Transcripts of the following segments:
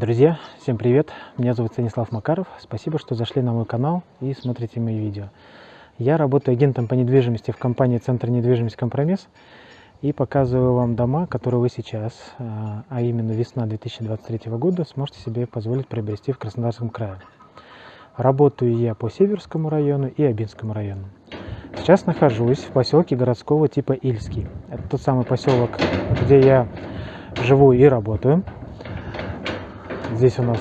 Друзья, всем привет! Меня зовут Станислав Макаров. Спасибо, что зашли на мой канал и смотрите мои видео. Я работаю агентом по недвижимости в компании Центр недвижимости Компромисс и показываю вам дома, которые вы сейчас, а, а именно весна 2023 года, сможете себе позволить приобрести в Краснодарском крае. Работаю я по Северскому району и Абинскому району. Сейчас нахожусь в поселке городского типа Ильский. Это тот самый поселок, где я живу и работаю. Здесь у нас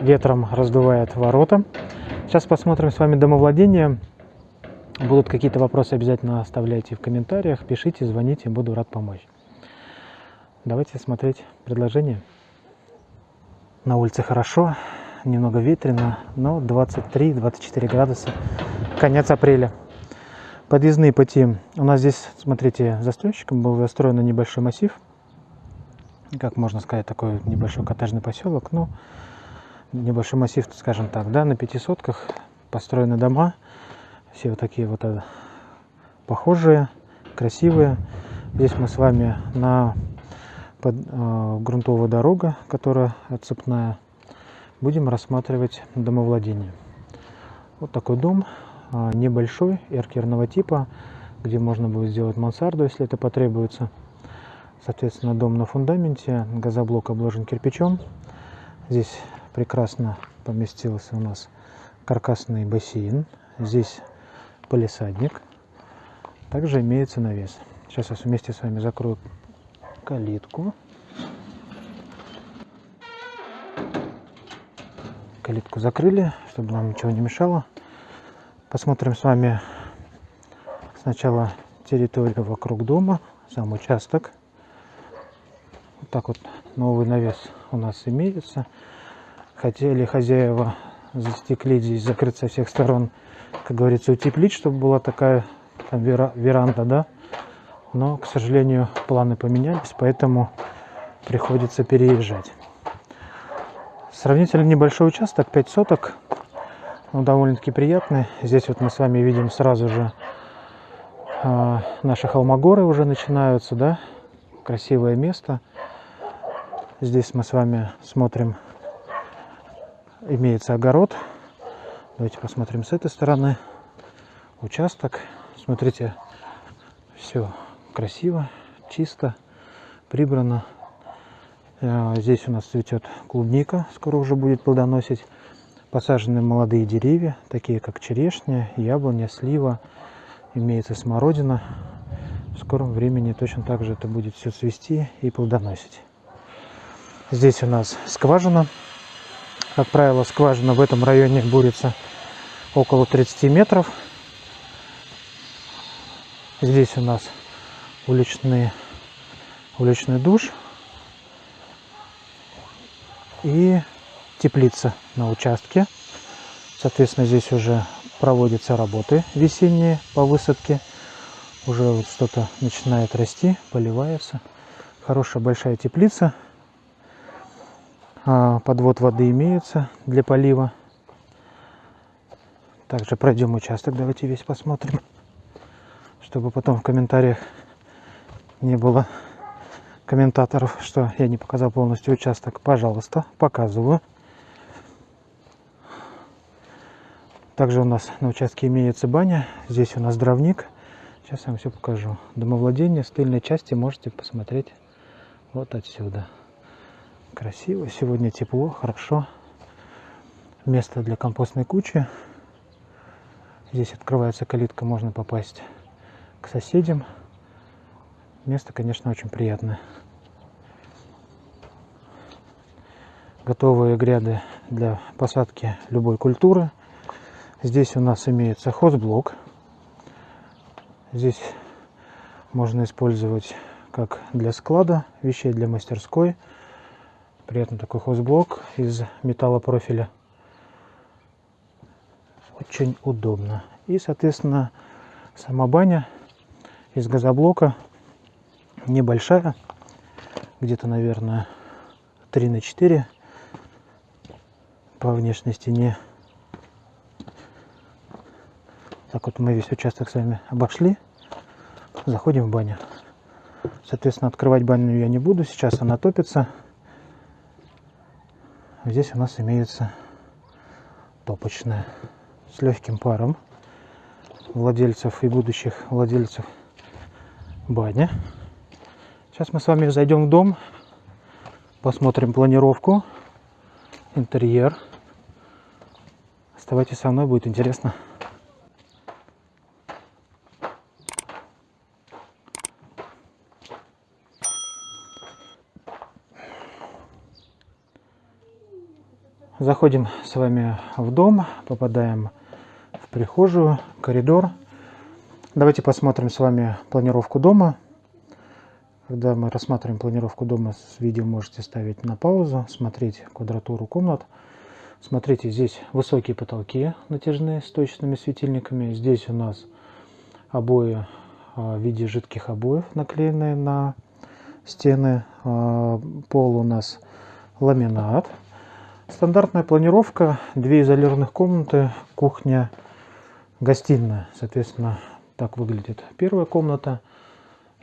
ветром раздувает ворота. Сейчас посмотрим с вами домовладение. Будут какие-то вопросы, обязательно оставляйте в комментариях, пишите, звоните, буду рад помочь. Давайте смотреть предложение. На улице хорошо, немного ветрено, но 23-24 градуса, конец апреля. Подъездные пути. У нас здесь, смотрите, застройщиком был застроен небольшой массив – как можно сказать, такой небольшой коттеджный поселок, ну, небольшой массив, скажем так, да, на пятисотках построены дома, все вот такие вот э, похожие, красивые. Здесь мы с вами на под, э, грунтовая дорога, которая отцепная, будем рассматривать домовладение. Вот такой дом, э, небольшой, эркерного типа, где можно будет сделать мансарду, если это потребуется. Соответственно, дом на фундаменте, газоблок обложен кирпичом. Здесь прекрасно поместился у нас каркасный бассейн. Здесь полисадник. Также имеется навес. Сейчас я вместе с вами закрою калитку. Калитку закрыли, чтобы нам ничего не мешало. Посмотрим с вами сначала территорию вокруг дома, сам участок так вот новый навес у нас имеется. Хотели хозяева застеклить здесь, закрыть со всех сторон, как говорится, утеплить, чтобы была такая там, веранда, да. Но, к сожалению, планы поменялись, поэтому приходится переезжать. Сравнительно небольшой участок, 5 соток, но довольно-таки приятный. Здесь вот мы с вами видим сразу же э, наши холмогоры уже начинаются, да, красивое место. Здесь мы с вами смотрим, имеется огород. Давайте посмотрим с этой стороны. Участок. Смотрите, все красиво, чисто, прибрано. Э, здесь у нас цветет клубника, скоро уже будет плодоносить. Посажены молодые деревья, такие как черешня, яблоня, слива. Имеется смородина. В скором времени точно так же это будет все цвести и плодоносить. Здесь у нас скважина. Как правило, скважина в этом районе бурится около 30 метров. Здесь у нас уличный, уличный душ и теплица на участке. Соответственно, здесь уже проводятся работы весенние по высадке. Уже вот что-то начинает расти, поливается. Хорошая большая теплица подвод воды имеется для полива. Также пройдем участок, давайте весь посмотрим, чтобы потом в комментариях не было комментаторов, что я не показал полностью участок. Пожалуйста, показываю. Также у нас на участке имеется баня. Здесь у нас дровник. Сейчас я вам все покажу. Домовладение с тыльной части можете посмотреть вот отсюда. Красиво, сегодня тепло, хорошо. Место для компостной кучи. Здесь открывается калитка, можно попасть к соседям. Место, конечно, очень приятное. Готовые гряды для посадки любой культуры. Здесь у нас имеется хозблок. Здесь можно использовать как для склада вещей, для мастерской – Приятный такой хозблок из металлопрофиля. Очень удобно. И, соответственно, сама баня из газоблока небольшая. Где-то, наверное, 3 на 4 по внешней стене. Так вот мы весь участок с вами обошли. Заходим в баню. Соответственно, открывать баню я не буду. Сейчас она топится. Здесь у нас имеется топочная с легким паром владельцев и будущих владельцев бани. Сейчас мы с вами зайдем в дом, посмотрим планировку, интерьер. Оставайтесь со мной, будет интересно. Заходим с вами в дом, попадаем в прихожую, коридор. Давайте посмотрим с вами планировку дома. Когда мы рассматриваем планировку дома, с видео можете ставить на паузу, смотреть квадратуру комнат. Смотрите, здесь высокие потолки натяжные с точными светильниками. Здесь у нас обои а, в виде жидких обоев, наклеенные на стены. А, пол у нас ламинат. Стандартная планировка, две изолированных комнаты, кухня, гостиная. Соответственно, так выглядит первая комната.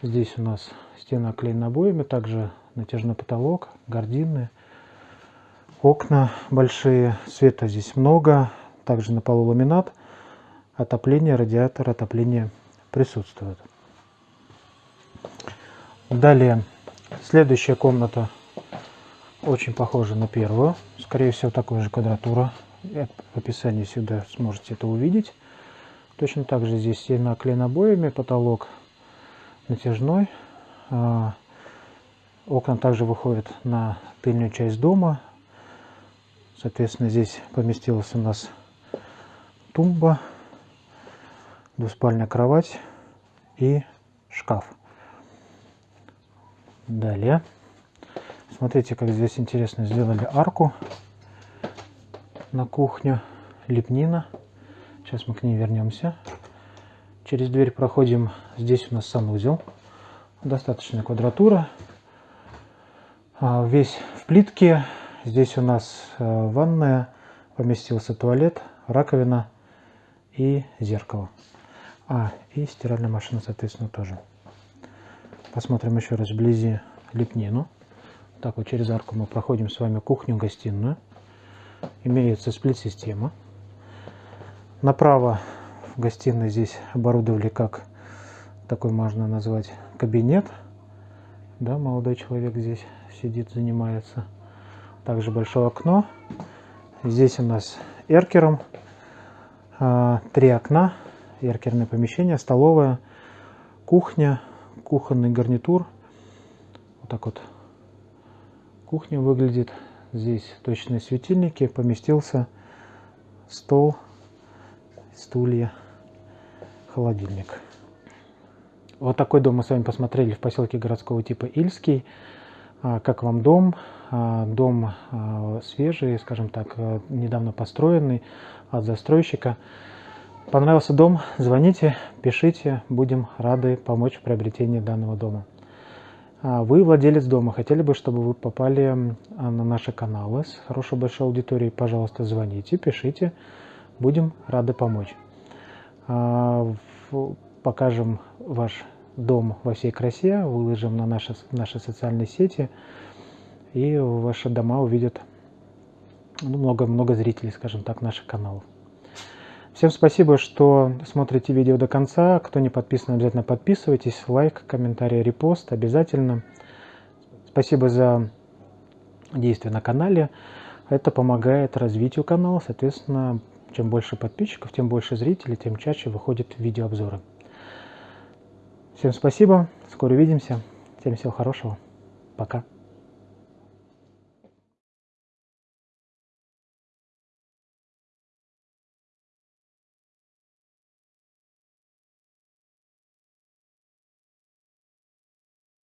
Здесь у нас стена оклеена обоями, также натяжной потолок, гардины, окна большие, света здесь много, также на полу ламинат, отопление, радиатор, отопление присутствует. Далее, следующая комната очень похожа на первую. Скорее всего, такой же квадратура. В описании всегда сможете это увидеть. Точно так же здесь стена оклеена обоями, потолок натяжной. А, окна также выходят на тыльную часть дома. Соответственно, здесь поместилась у нас тумба, двуспальная кровать и шкаф. Далее. Смотрите, как здесь интересно сделали арку на кухню. Лепнина. Сейчас мы к ней вернемся. Через дверь проходим. Здесь у нас санузел. Достаточная квадратура. А, весь в плитке. Здесь у нас э, ванная. Поместился туалет, раковина и зеркало. А, и стиральная машина, соответственно, тоже. Посмотрим еще раз вблизи лепнину. Так вот через арку мы проходим с вами кухню-гостиную. Имеется сплит-система. Направо в гостиной здесь оборудовали как такой можно назвать кабинет. Да, молодой человек здесь сидит, занимается. Также большое окно. Здесь у нас эркером а, три окна, эркерное помещение, столовая, кухня, кухонный гарнитур. Вот так вот кухня выглядит. Здесь точные светильники, поместился стол, стулья, холодильник. Вот такой дом мы с вами посмотрели в поселке городского типа Ильский. А, как вам дом? А, дом а, свежий, скажем так, недавно построенный от застройщика. Понравился дом? Звоните, пишите, будем рады помочь в приобретении данного дома. А вы владелец дома, хотели бы, чтобы вы попали а, на наши каналы с хорошей большой аудиторией, пожалуйста, звоните, пишите, будем рады помочь. А, покажем ваш дом во всей красе, выложим на наши, наши социальные сети, и ваши дома увидят много-много ну, зрителей, скажем так, наших каналов. Всем спасибо, что смотрите видео до конца. Кто не подписан, обязательно подписывайтесь. Лайк, комментарий, репост обязательно. Спасибо за действия на канале. Это помогает развитию канала. Соответственно, чем больше подписчиков, тем больше зрителей, тем чаще выходят видеообзоры. Всем спасибо. Скоро увидимся. Всем всего хорошего. Пока.